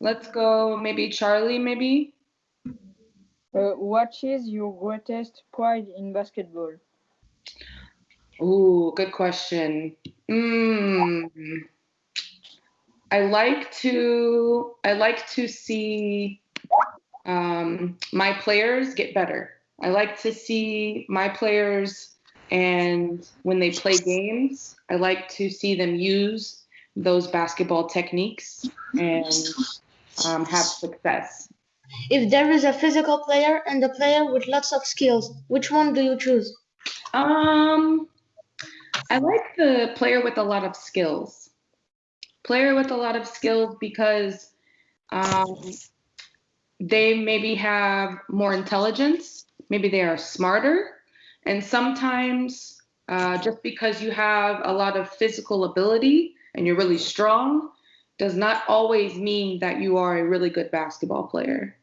let's go maybe Charlie, maybe. Uh, what is your greatest pride in basketball? Ooh, good question. Mm. I like to I like to see um, my players get better. I like to see my players and when they play games, I like to see them use those basketball techniques and um, have success. If there is a physical player and a player with lots of skills, which one do you choose? Um, I like the player with a lot of skills. Player with a lot of skills because um, they maybe have more intelligence, maybe they are smarter, and sometimes uh, just because you have a lot of physical ability and you're really strong does not always mean that you are a really good basketball player.